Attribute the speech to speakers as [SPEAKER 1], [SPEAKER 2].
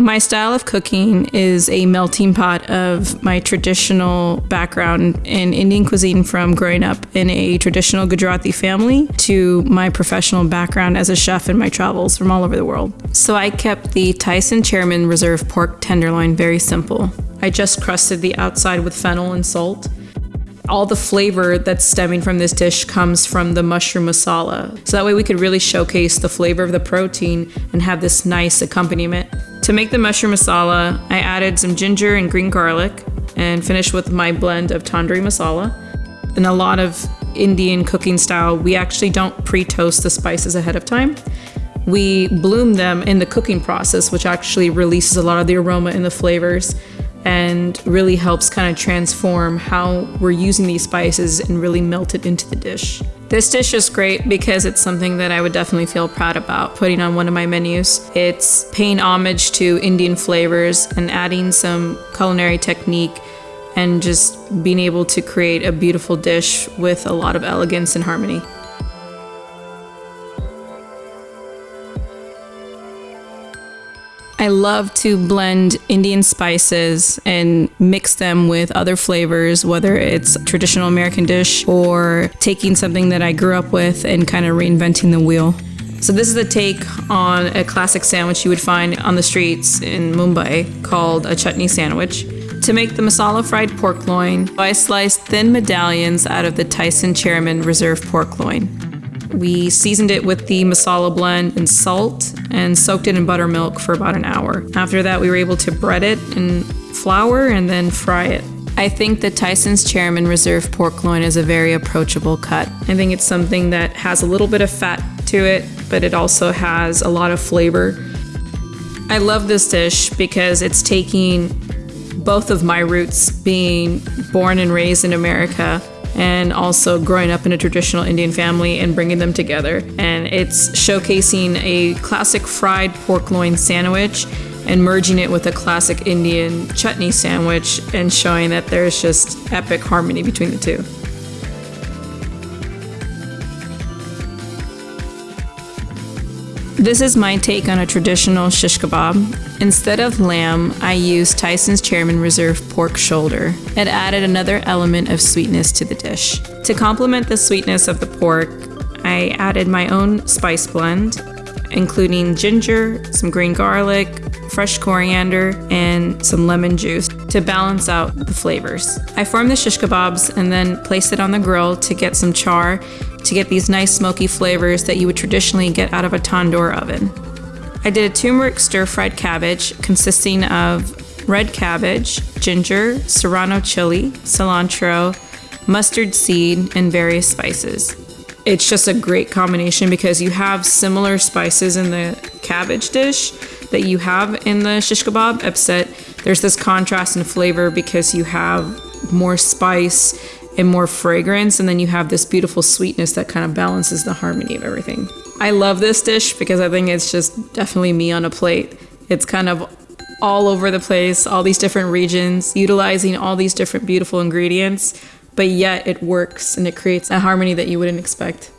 [SPEAKER 1] My style of cooking is a melting pot of my traditional background in Indian cuisine from growing up in a traditional Gujarati family to my professional background as a chef in my travels from all over the world. So I kept the Tyson Chairman Reserve pork tenderloin very simple. I just crusted the outside with fennel and salt all the flavor that's stemming from this dish comes from the mushroom masala. So that way we could really showcase the flavor of the protein and have this nice accompaniment. To make the mushroom masala, I added some ginger and green garlic and finished with my blend of tandoori masala. In a lot of Indian cooking style, we actually don't pre-toast the spices ahead of time. We bloom them in the cooking process, which actually releases a lot of the aroma and the flavors and really helps kind of transform how we're using these spices and really melt it into the dish. This dish is great because it's something that I would definitely feel proud about putting on one of my menus. It's paying homage to Indian flavors and adding some culinary technique and just being able to create a beautiful dish with a lot of elegance and harmony. I love to blend Indian spices and mix them with other flavors, whether it's traditional American dish or taking something that I grew up with and kind of reinventing the wheel. So this is a take on a classic sandwich you would find on the streets in Mumbai called a chutney sandwich. To make the masala fried pork loin, I sliced thin medallions out of the Tyson Chairman Reserve pork loin. We seasoned it with the masala blend and salt and soaked it in buttermilk for about an hour. After that, we were able to bread it in flour and then fry it. I think the Tyson's Chairman Reserve pork loin is a very approachable cut. I think it's something that has a little bit of fat to it, but it also has a lot of flavor. I love this dish because it's taking both of my roots being born and raised in America and also growing up in a traditional Indian family and bringing them together. And it's showcasing a classic fried pork loin sandwich and merging it with a classic Indian chutney sandwich and showing that there's just epic harmony between the two. This is my take on a traditional shish kebab. Instead of lamb, I used Tyson's Chairman Reserve pork shoulder. It added another element of sweetness to the dish. To complement the sweetness of the pork, I added my own spice blend, including ginger, some green garlic, fresh coriander, and some lemon juice to balance out the flavors. I formed the shish kebabs and then placed it on the grill to get some char to get these nice smoky flavors that you would traditionally get out of a tandoor oven. I did a turmeric stir-fried cabbage consisting of red cabbage, ginger, serrano chili, cilantro, mustard seed, and various spices. It's just a great combination because you have similar spices in the cabbage dish that you have in the shish kebab, except there's this contrast in flavor because you have more spice and more fragrance, and then you have this beautiful sweetness that kind of balances the harmony of everything. I love this dish because I think it's just definitely me on a plate. It's kind of all over the place, all these different regions, utilizing all these different beautiful ingredients, but yet it works and it creates a harmony that you wouldn't expect.